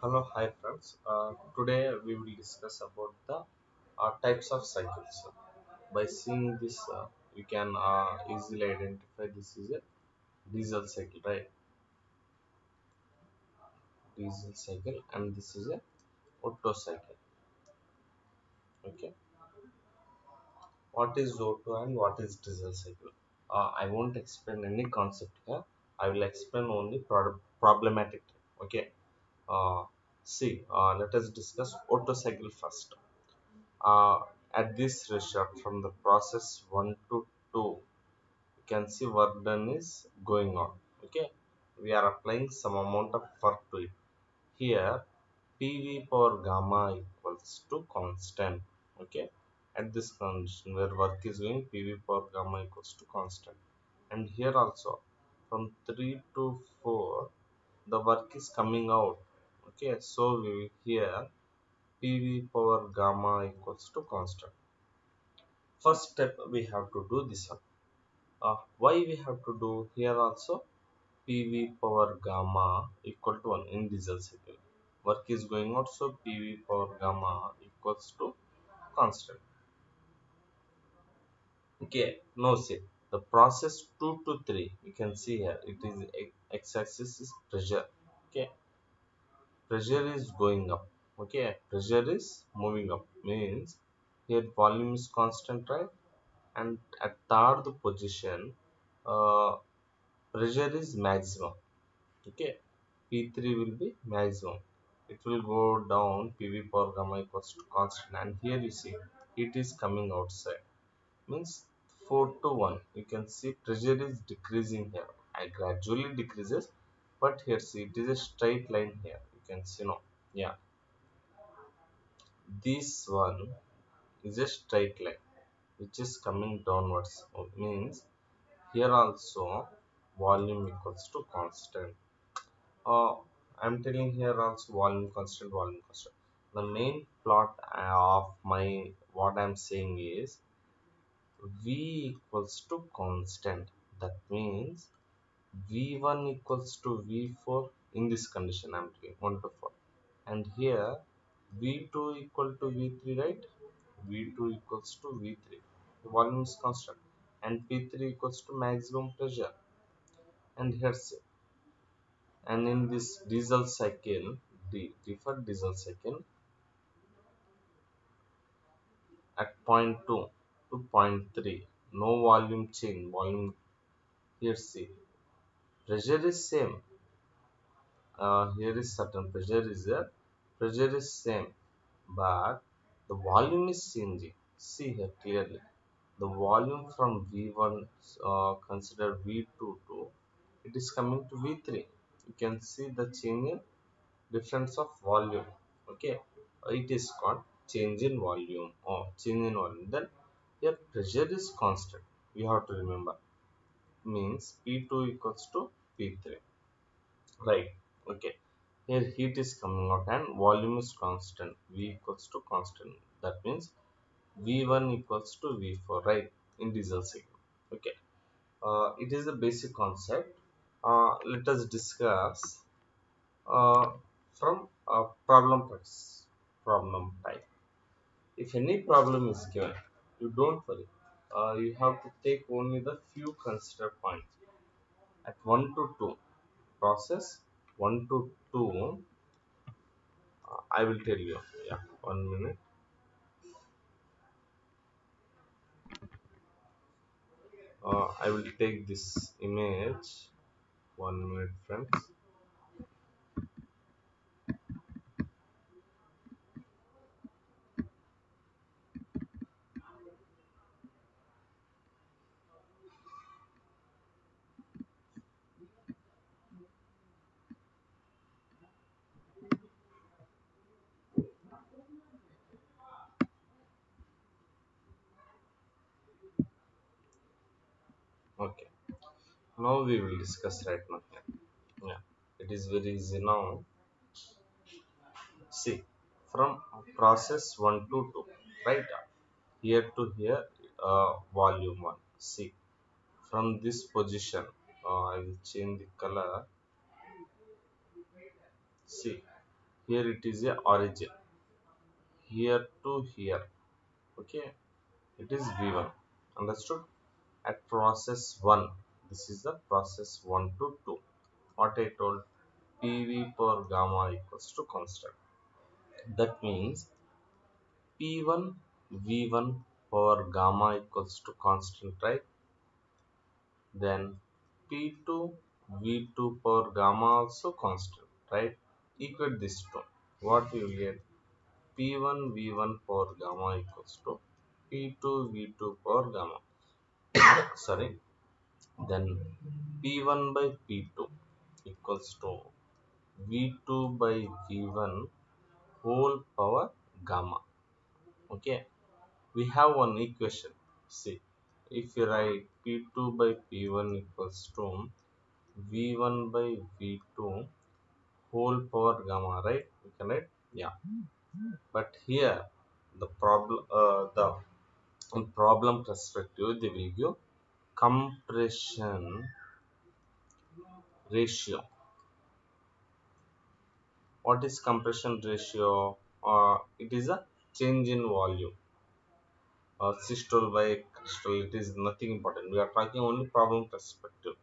Hello, hi friends. Uh, today we will discuss about the uh, types of cycles. By seeing this, uh, you can uh, easily identify this is a diesel cycle, right? Diesel cycle, and this is a Otto cycle. Okay, what is Otto and what is diesel cycle? Uh, I won't explain any concept here. I will explain only pro problematic. Okay. Uh, see, uh, let us discuss Otto cycle first. uh, at this result from the process 1 to 2 you can see work done is going on. Okay? We are applying some amount of work to it. Here pv power gamma equals to constant. Okay? At this condition where work is going pv power gamma equals to constant. And here also from 3 to 4 the work is coming out okay so we here pv power gamma equals to constant. First step we have to do this one. Uh, why we have to do here also? Pv power gamma equal to 1 in diesel cycle work is going out so pv power gamma equals to constant. Okay now see the process 2 to 3 you can see here it is x-axis is pressure. Okay pressure is going up. Okay pressure is moving up. Means here volume is constant right? And at third position uh, pressure is maximum. Okay p3 will be maximum. It will go down pv power gamma equals to constant. And here you see it is coming outside. Means 4 to 1 you can see pressure is decreasing here. I gradually decreases but here see it is a straight line here can see no yeah. This one is a straight line which is coming downwards so means here also volume equals to constant. Uh, i'm telling here also volume constant volume constant. The main plot of my what i'm saying is v equals to constant. That means v1 equals to v4 in this condition i'm doing 1 to 4 and here v2 equal to v3 right? V2 equals to v3 the volume is constant. And p3 equals to maximum pressure. And here's and in this diesel cycle the deferred diesel cycle at point 2 to point 3 no volume change volume here see pressure is same uh, here is certain pressure is there pressure is same but the volume is changing. See here clearly. The volume from v1 uh, consider v2 to it is coming to v3 you can see the change in difference of volume. Okay it is called change in volume or change in volume. Then here pressure is constant. You have to remember means p2 equals to p3 right okay. Here heat is coming out and volume is constant. V equals to constant. That means v1 equals to v4 right? In diesel cycle okay. Uh, it is a basic concept. Uh, let us discuss uh, from problem problem type. If any problem is given you don't worry. Uh, you have to take only the few considered points. At 1 to 2 process 1 to 2 uh, i will tell you. Yeah one minute. Uh, i will take this image. One minute friends okay now we will discuss right now. Yeah. It is very easy now. See from process 1 to 2 right? Here to here uh, volume 1 see from this position uh, i will change the color. See here it is a origin. Here to here. Okay? It is v1 understood? At process 1 this is the process 1 to 2 what i told pv per gamma equals to constant. That means p1 v1 per gamma equals to constant right? Then p2 v2 per gamma also constant right? Equate this two. What will get? P1 v1 per gamma equals to p2 v2 per gamma. Sorry then p1 by p2 equals to v2 by v1 whole power gamma. Okay? We have one equation. See if you write p2 by p1 equals to v1 by v2 whole power gamma right? We can write? Yeah. But here the problem uh, the in problem perspective they will give compression ratio. What is compression ratio? Uh, it is a change in volume. Uh, systole by crystal it is nothing important. We are talking only problem perspective.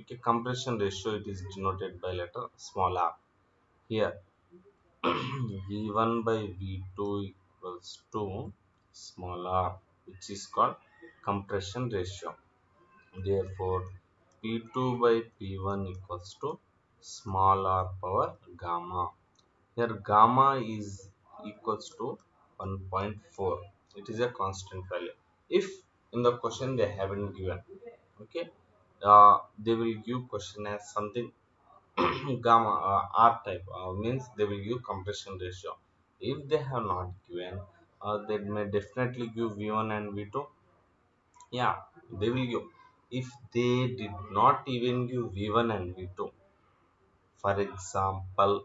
Okay compression ratio it is denoted by letter small r. Here v1 by v2 equals to small r which is called compression ratio therefore p2 by p1 equals to small r power gamma. Here gamma is equals to 1.4 it is a constant value. If in the question they haven't given okay uh, they will give question as something gamma uh, r type uh, means they will give compression ratio. If they have not given uh, they may definitely give v1 and v2 yeah they will give if they did not even give v1 and v2 for example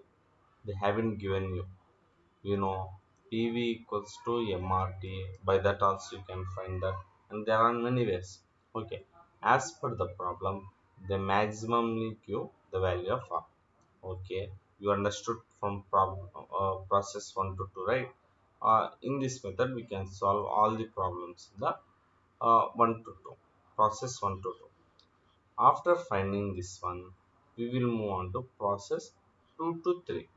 they haven't given you. You know pv equals to mrt by that also you can find that. And there are many ways. Okay. As per the problem they maximally give the value of r. Okay. You understood from problem uh, process 1 to 2 right? Uh, in this method we can solve all the problems. The uh, 1 to 2 process 1 to 2 after finding this one we will move on to process 2 to 3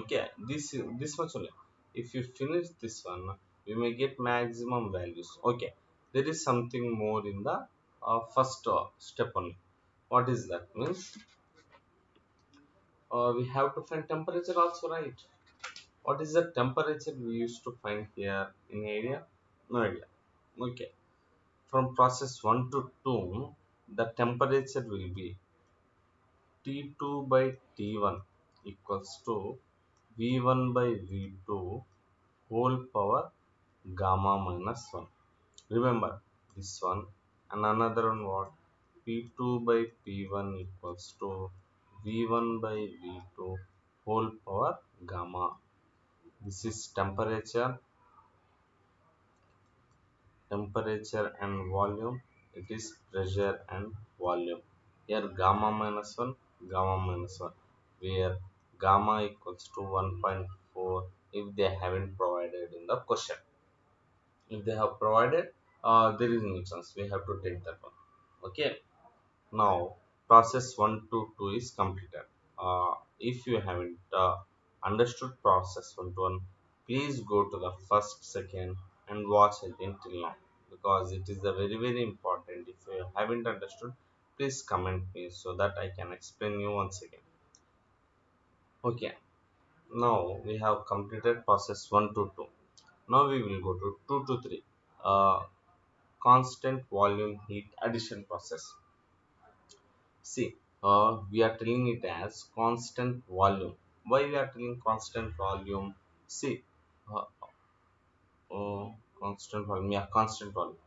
okay this this much only if you finish this one you may get maximum values. Okay there is something more in the uh, first uh, step only. What is that means? Uh, we have to find temperature also right? What is the temperature we used to find here? In area no idea. Okay from process 1 to 2 the temperature will be T2 by T1 equals to V1 by V2 whole power gamma minus 1. Remember this one and another one what P2 by P1 equals to V1 by V2 whole power gamma. This is temperature, temperature and volume. It is pressure and volume. Here gamma minus 1, gamma minus 1. Where gamma equals to 1.4 if they haven't provided in the question. If they have provided, uh, there is no chance. We have to take that one. Okay. Now process 1 to 2 is completed. Uh, if you haven't uh, understood process 1 to 1, please go to the first, second and watch it until now because it is a very very important. If you haven't understood, please comment me so that I can explain you once again. Okay, now we have completed process 1 to 2. Now we will go to 2 to 3. Uh, constant volume heat addition process. See, uh, we are telling it as constant volume. Why we are telling constant volume? See, uh, uh, constant volume, yeah, constant volume.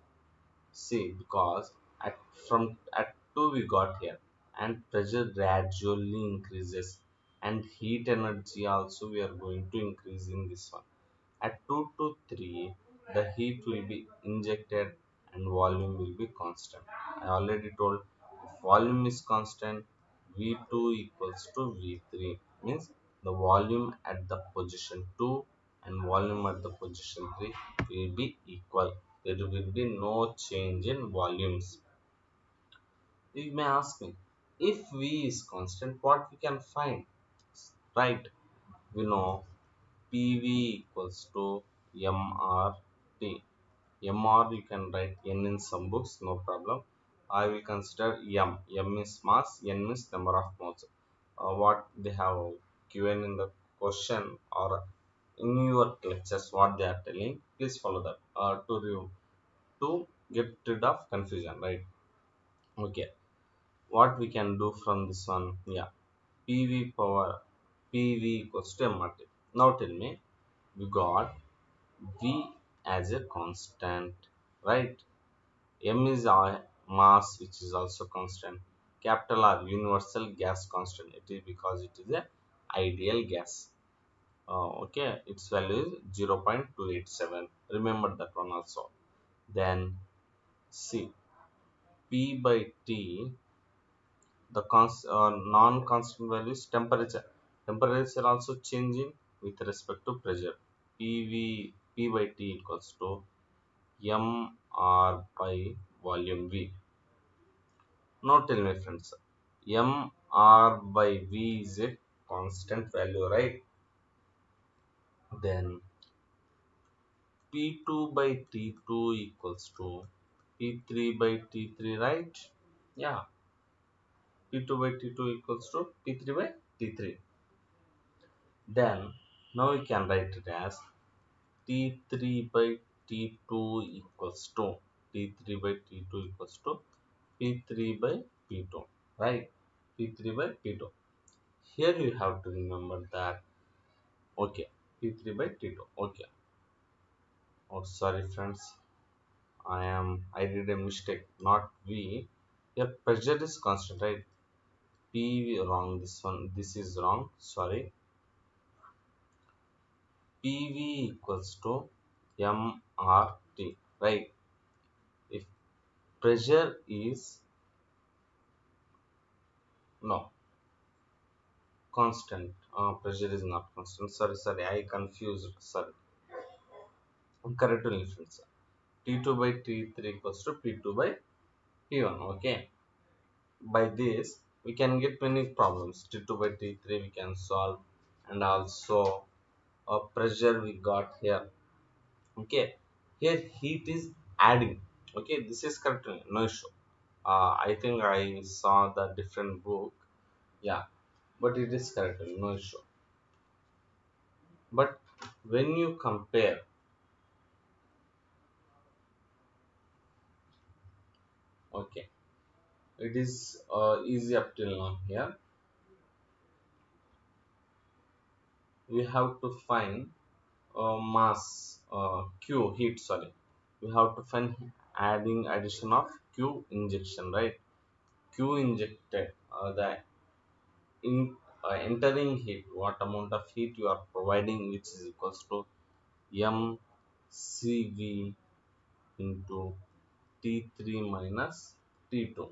See, because at from at 2 we got here and pressure gradually increases and heat energy also we are going to increase in this one. At 2 to 3 the heat will be injected and volume will be constant. I already told if volume is constant V2 equals to V3 means the volume at the position 2 and volume at the position 3 will be equal. There will be no change in volumes. You may ask me, if V is constant, what we can find? Right, we know PV equals to MRT. MR you can write N in some books, no problem. I will consider M. M is mass, N is number of moles. Uh, what they have given in the question or in your lectures, what they are telling, please follow that. Uh, to, to get rid of confusion, right? Okay. What we can do from this one? Yeah. Pv power pv equals to mrt now tell me we got v as a constant right? M is our mass which is also constant. Capital r universal gas constant. It is because it is a ideal gas uh, okay its value is 0.287 remember that one also then c p by t the uh, non-constant value is temperature. Temperature also changing with respect to pressure. PV P by T equals to M R by volume V. Now tell me friends, M R by V is a constant value, right? Then P2 by T2 equals to P3 by T3, right? Yeah, P2 by T2 equals to P3 by T3. Then now we can write it as T3 by T2 equals to T3 by T2 equals to P3 by P2, right? P3 by P2. Here you have to remember that, okay, P3 by T2, okay. Oh, sorry friends, I am, I did a mistake, not V. Here pressure is constant, right? P wrong this one this is wrong sorry PV equals to MRT right if pressure is no constant. Uh, pressure is not constant. Sorry sorry I confused sorry correct friends. T2 by T3 equals to P2 by P1 okay? By this we can get many problems. T2 by t3 we can solve and also a pressure we got here okay? Here heat is adding okay? This is correct no issue. Uh, i think i saw the different book. Yeah but it is correct no issue. But when you compare okay it is uh, easy up till now here. We have to find uh, mass uh, q heat sorry. We have to find adding addition of q injection right? Q injected uh, the in uh, entering heat what amount of heat you are providing which is equals to mcv into t3 minus t2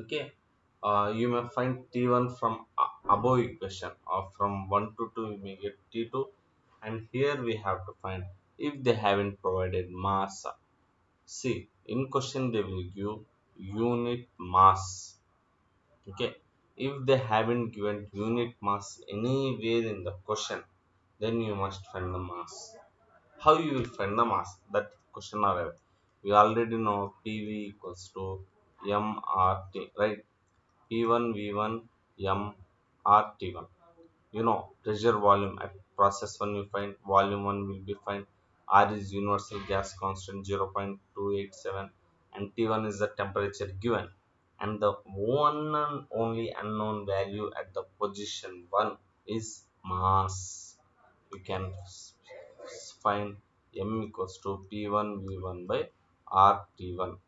okay? Uh, you may find t1 from above equation or from 1 to 2 you may get t2 and here we have to find if they haven't provided mass. See in question they will give unit mass. Okay if they haven't given unit mass anywhere in the question then you must find the mass how you will find the mass that question are we already know pv equals to MRT, right? P1, V1, M, RT1. You know, pressure volume at process 1 you find, volume 1 will be fine. R is universal gas constant 0.287 and T1 is the temperature given. And the one and only unknown value at the position 1 is mass. We can find M equals to P1 V1 by RT1.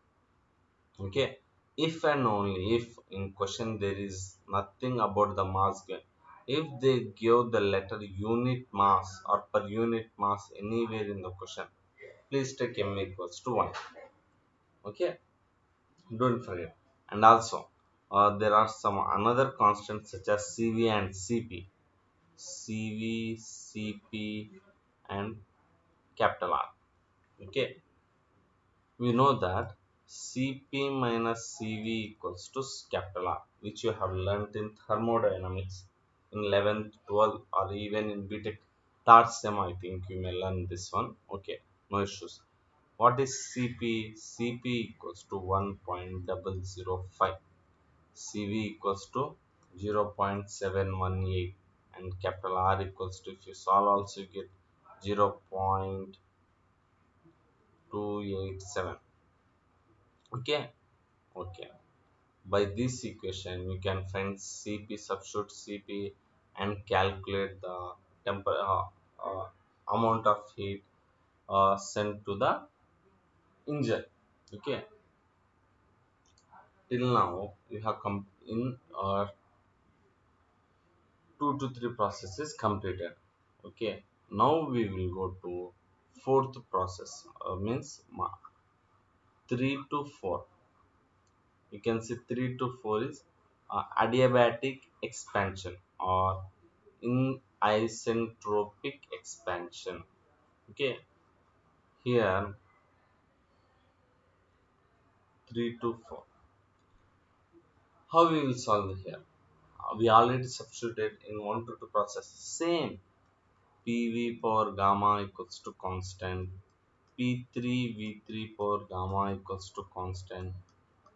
Okay? If and only if in question there is nothing about the mass given. If they give the letter unit mass or per unit mass anywhere in the question please take m equals to 1 okay? Don't forget and also uh, there are some another constants such as cv and cp CV, CP, and capital R. Okay, we know that Cp minus Cv equals to capital R, which you have learnt in thermodynamics in 11th, 12th, or even in BTech third sem. I think you may learn this one. Okay, no issues. What is Cp? Cp equals to 1.005. Cv equals to 0.718 and capital R equals to if you solve also you get 0.287 okay okay by this equation you can find cp substitute cp and calculate the temper uh, uh, amount of heat uh, sent to the engine okay. Till now you have come in uh, two to three processes completed. Okay. Now we will go to fourth process uh, means 3 to 4 you can see 3 to 4 is uh, adiabatic expansion or in isentropic expansion. Okay. Here 3 to 4 how we will solve here? Uh, we already substituted in 1 to 2 process same. Pv power gamma equals to constant. P3 v3 power gamma equals to constant.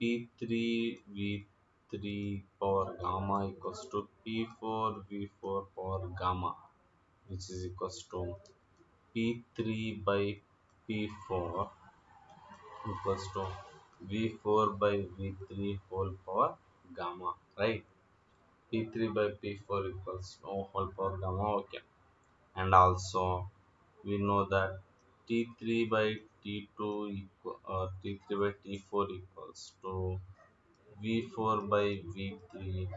P3 v3 power gamma equals to p4 v4 power gamma which is equals to p3 by p4 equals to v4 by v3 whole power gamma right? P3 by p4 equals no whole power gamma okay. And also we know that t3 by t2 equal uh, t3 by t4 equals to v4 by v3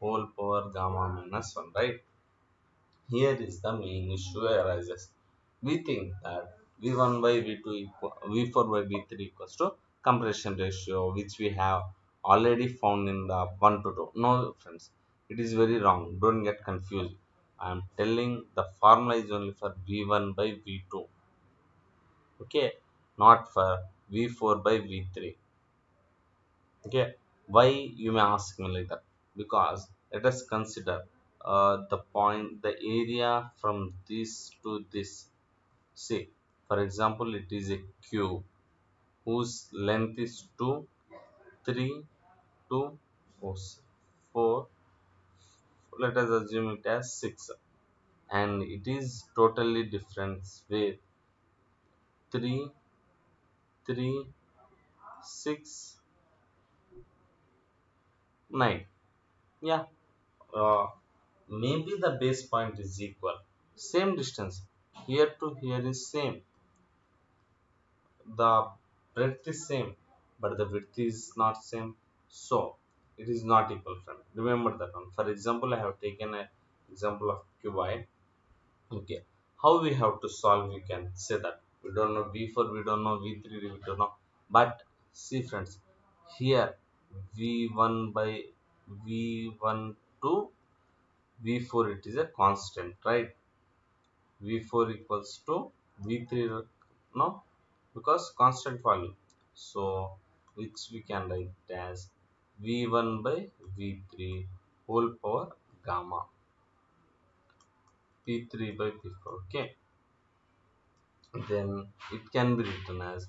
whole power gamma minus 1 right? Here is the main issue arises. We think that v1 by v2 equal v4 by v3 equals to compression ratio which we have already found in the 1 to 2 no friends it is very wrong. Don't get confused. I am telling the formula is only for v1 by v2 okay? Not for v4 by v3 okay? Why you may ask me like that? Because let us consider uh, the point the area from this to this. See for example it is a cube whose length is 2 3 2 4 4 let us assume it as 6 and it is totally different with 3 3 6 9 yeah. Uh, maybe the base point is equal. Same distance. Here to here is same. The breadth is same but the width is not same. So it is not equal friend remember that one. For example i have taken an example of cuboid okay. How we have to solve we can say that we don't know v4 we don't know v3 we don't know. But see friends here v1 by v1 to v4 it is a constant right? V4 equals to v3 no because constant value so which we can write as v1 by v3 whole power gamma. P3 by p4 okay. Then it can be written as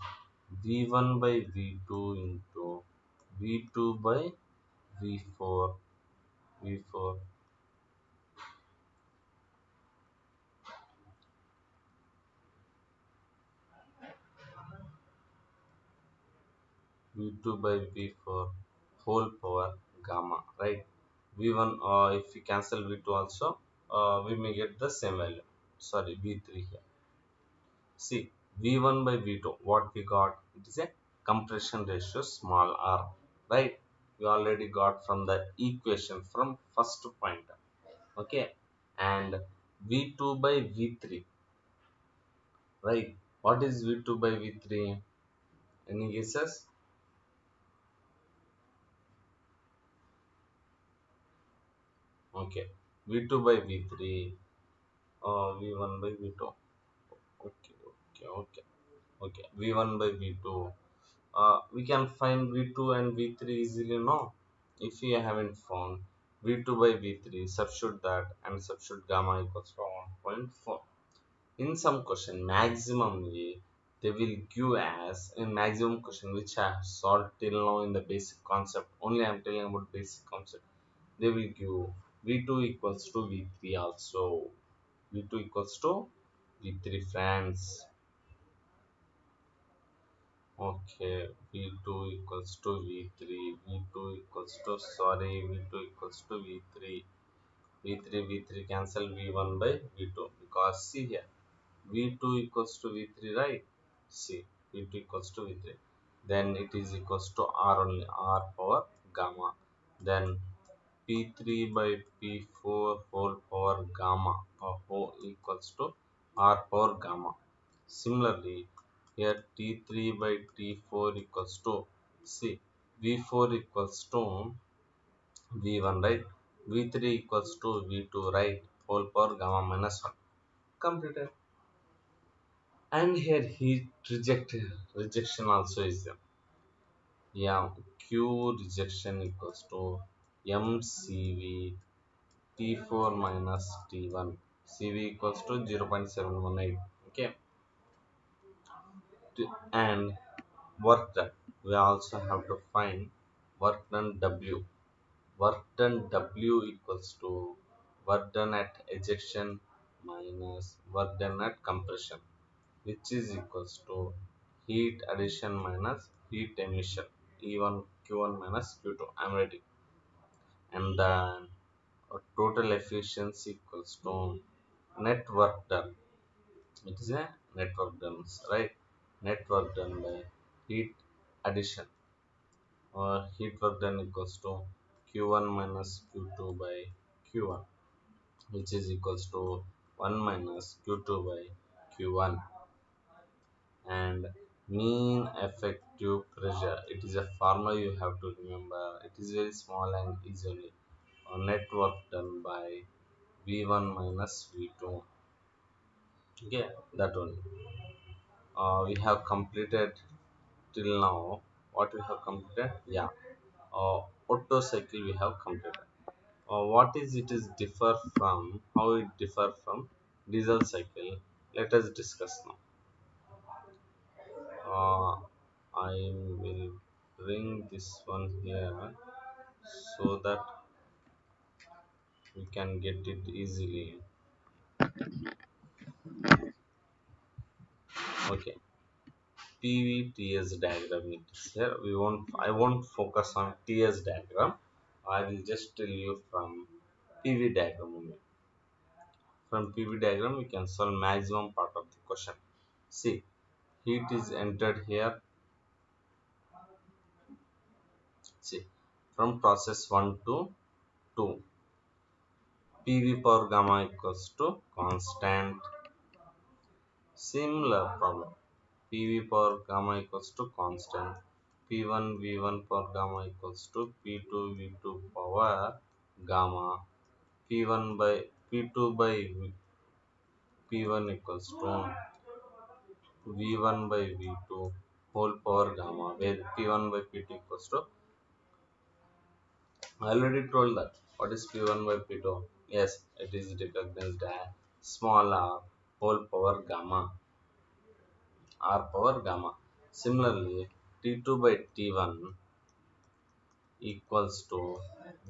v1 by v2 into v2 by v4 v4 v2 by v4 whole power gamma right? V1 uh, if we cancel v2 also uh, we may get the same value. Sorry v3 here. See v1 by v2 what we got? It is a compression ratio small r right? We already got from the equation from first point. Okay and v2 by v3 right? What is v2 by v3 any guesses okay. V2 by V3 uh, V1 by V2 okay okay okay. Okay V1 by V2 uh, we can find V2 and V3 easily now. If we haven't found V2 by V3 substitute that and substitute gamma equals to 1.4 in some question maximumly they will give as a maximum question which I have solved till now in the basic concept. Only I am telling about basic concept. They will give v2 equals to v3 also. V2 equals to v3 friends. Okay v2 equals to v3 v2 equals to sorry v2 equals to v3 v3 v3 cancel v1 by v2 because see here v2 equals to v3 right? See v2 equals to v3 then it is equals to r only r power gamma. Then p3 by p4 whole power gamma or whole equals to r power gamma. Similarly here t3 by t4 equals to see v4 equals to v1 right? V3 equals to v2 right? Whole power gamma minus 1 completed and here heat rejected rejection also is there. Yeah q rejection equals to mcv t4 minus t1 cv equals to 0 0.718 okay. And work done. We also have to find work done w. Work done w equals to work done at ejection minus work done at compression which is equals to heat addition minus heat emission. E1 Q1 minus Q2 I'm writing and then total efficiency equals to net work done. It is a net work done right? Net work done by heat addition. Or heat work done equals to Q1 minus Q2 by Q1 which is equals to 1 minus Q2 by Q1 and mean effective pressure. It is a formula you have to remember. It is very small and easily uh, net work done by v1 minus v2 okay that one. Uh, we have completed till now. What we have completed? Yeah. Uh, Otto cycle we have completed. Uh, what is it is differ from how it differ from diesel cycle? Let us discuss now uh, I will bring this one here so that we can get it easily. Okay. PVTS diagram it is here we won't I won't focus on TS diagram. I will just tell you from PV diagram only. From PV diagram we can solve maximum part of the question. See heat is entered here. See from process 1 to 2 PV power gamma equals to constant. Similar problem. PV power gamma equals to constant. P1 V1 power gamma equals to P2 V2 power gamma. P1 by P2 by P1 equals to V1 by V2 whole power gamma where P1 by P2 equals to I already told that what is P1 by P2 yes it is recognized as small r whole power gamma r power gamma. Similarly T2 by T1 equals to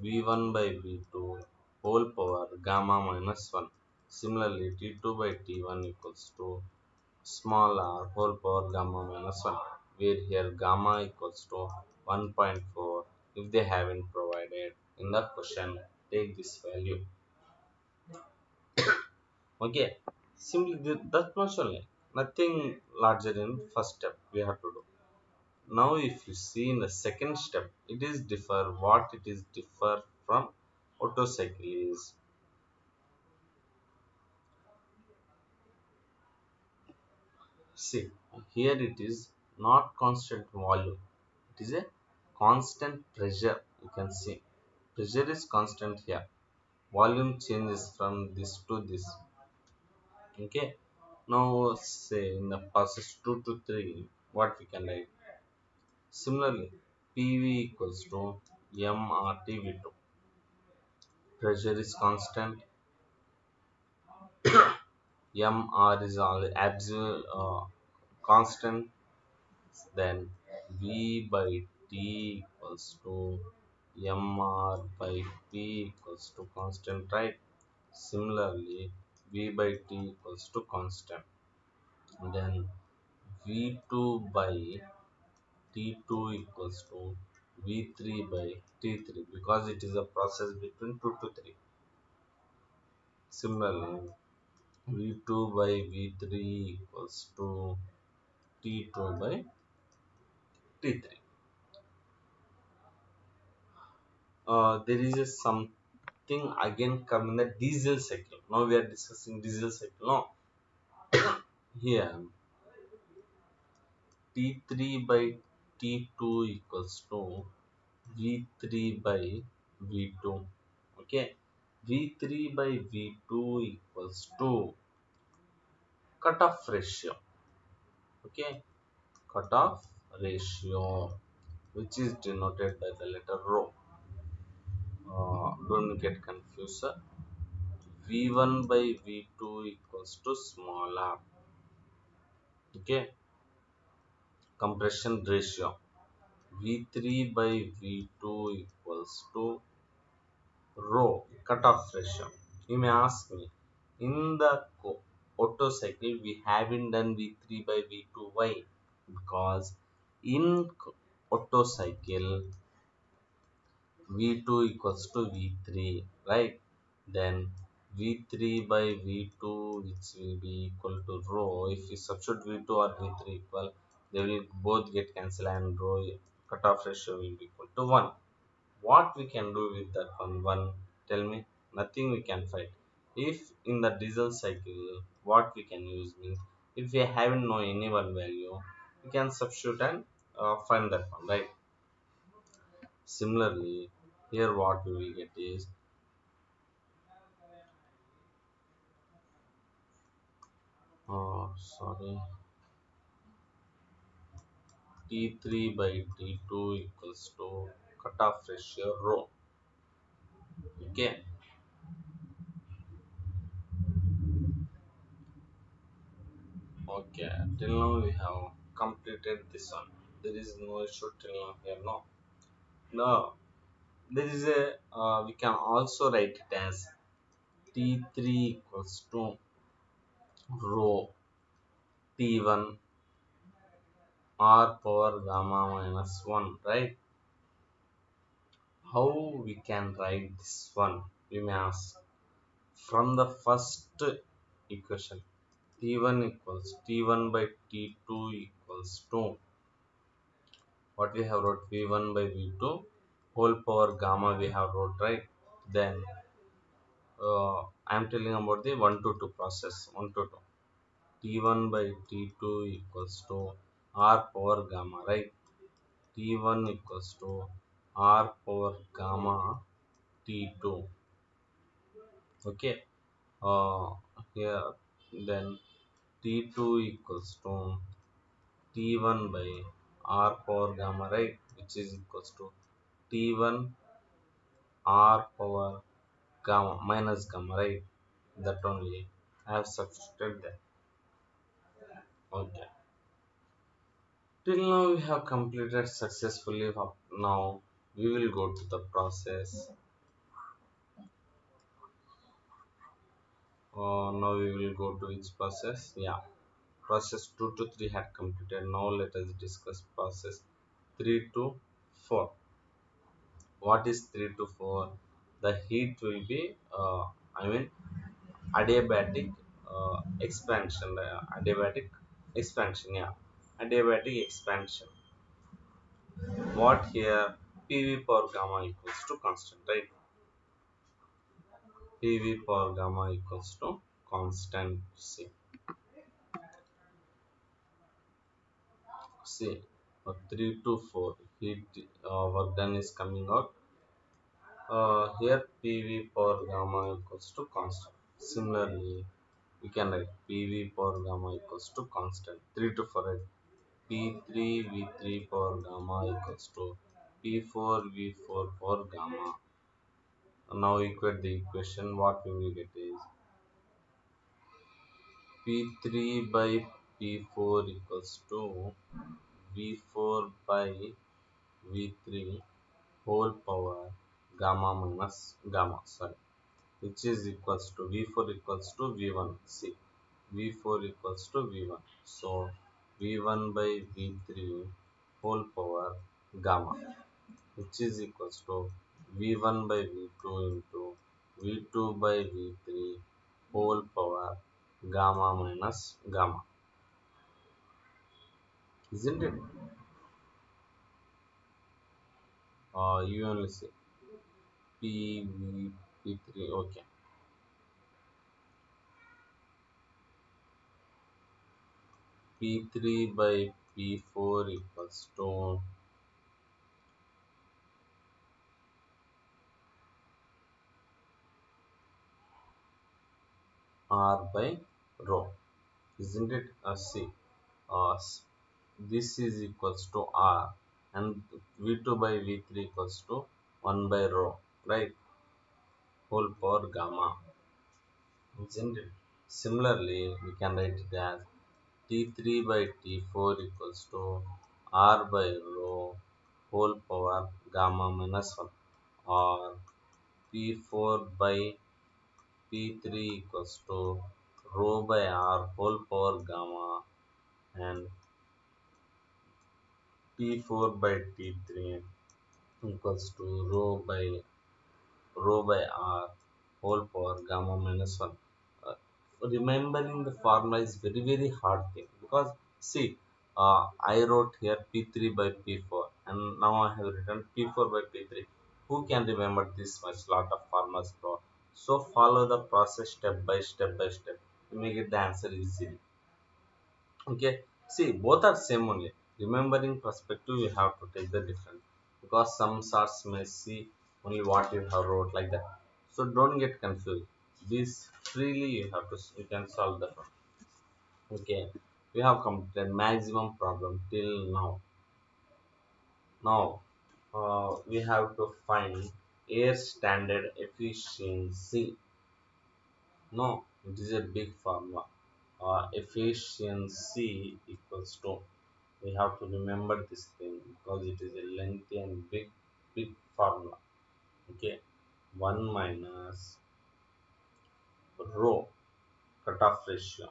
V1 by V2 whole power gamma minus 1 similarly T2 by T1 equals to small r whole power gamma minus 1 where here gamma equals to 1.4 if they haven't provided in the question. Take this value. Okay. Simply that much only. Nothing larger in first step we have to do. Now if you see in the second step it is differ what it is differ from. Otto cycle is see here it is not constant volume. It is a constant pressure you can see. Pressure is constant here. Volume changes from this to this. Okay? Now say in the process 2 to 3 what we can write? Similarly pv equals to mrtv2 pressure is constant mr is absolute uh, constant then v by t equals to mr by p equals to constant right? Similarly v by t equals to constant. Then v2 by t2 equals to v3 by t3 because it is a process between 2 to 3 similarly v2 by v3 equals to t2 by t3 uh, there is a something again coming the diesel cycle. Now we are discussing diesel cycle no? Here t3 by t2 equals to v3 by v2 okay? V3 by v2 equals to cutoff ratio. Okay? Cutoff ratio which is denoted by the letter rho. Uh, don't get confused sir. v1 by v2 equals to small r. Okay? Compression ratio. V3 by v2 equals to rho. Cutoff ratio. You may ask me in the Otto cycle we haven't done v3 by v2 why? Because in Otto cycle v2 equals to v3 right? Then v3 by v2 which will be equal to rho. If we substitute v2 or v3 equal they will both get cancelled and rho cutoff ratio will be equal to 1 what we can do with that one? One tell me. Nothing we can find if in the diesel cycle what we can use means if we haven't know any one value we can substitute and uh, find that one right? Similarly here what we will get is oh sorry. T3 by t2 equals to cutoff ratio rho. Okay okay till now we have completed this one. There is no issue till now here no? No. There is a uh, we can also write it as t3 equals to rho t1 r power gamma minus 1 right? How we can write this one we may ask? From the first equation t1 equals t1 by t2 equals 2. what we have wrote v1 by v2 whole power gamma we have wrote right? Then uh, i am telling about the 1 to 2 process 1 to 2 t1 by t2 equals to r power gamma right? T1 equals to r power gamma t2 okay uh here then t2 equals to t1 by r power gamma right? Which is equals to t1 r power gamma minus gamma right? That only I have substituted that. Okay. Till now we have completed successfully now we will go to the process uh, now we will go to which process. Yeah. Process 2 to 3 had completed. Now let us discuss process 3 to 4 what is 3 to 4 the heat will be uh, i mean adiabatic uh, expansion. Uh, adiabatic expansion yeah. Adiabatic expansion. What here? Pv power gamma equals to constant right pv power gamma equals to constant c see uh, 3 to 4 heat uh, work done is coming out Uh, here PV power gamma equals to constant. Similarly, we can write PV power gamma equals to constant. 3 to 4 P3 V3 power gamma equals to P4 V4 power gamma. Now equate the equation. What we will get is P3 by P4 equals to V4 by V3 whole power gamma minus gamma sorry which is equals to V4 equals to V1 see V4 equals to V1 so V1 by V3 whole power gamma which is equals to V1 by V2 into V2 by V3 whole power gamma minus gamma. Isn't it? Uh, you only say P V P3 okay. P3 by P4 equals to R by rho isn't it uh, see uh, this is equals to R and V2 by V3 equals to 1 by rho right? Whole power gamma isn't it? Similarly we can write it as T3 by T4 equals to R by rho whole power gamma minus 1 or P4 by P3 equals to rho by R whole power gamma and P4 by T3 equals to rho by rho by R whole power gamma minus 1. Uh, remembering the formula is very very hard thing because see uh, I wrote here P3 by P4 and now I have written P4 by P3. Who can remember this much lot of formulas bro? So follow the process step by step by step to make it the answer easily. Okay, see both are same only. Remembering perspective, you have to take the different because some sorts may see only what you have wrote like that. So don't get confused. This freely you have to you can solve the problem. Okay, we have completed the maximum problem till now. Now uh, we have to find air standard efficiency. No, it is a big formula. Uh, efficiency equals to we have to remember this thing because it is a lengthy and big big formula okay 1 minus rho cutoff ratio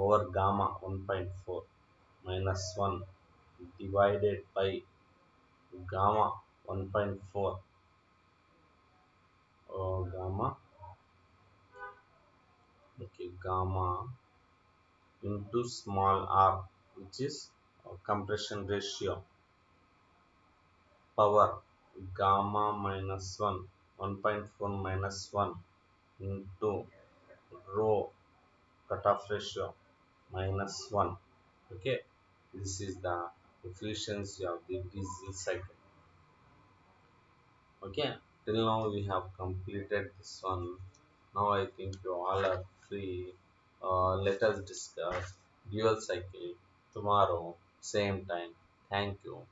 over gamma 1.4 minus 1 divided by gamma 1.4 uh, gamma. Okay gamma into small r which is uh, compression ratio. Power gamma minus 1 1.4 minus 1 into rho cutoff ratio minus 1 okay this is the efficiency of the diesel cycle. Okay till now we have completed this one. Now i think you all are free. Uh, let us discuss dual cycle tomorrow same time. Thank you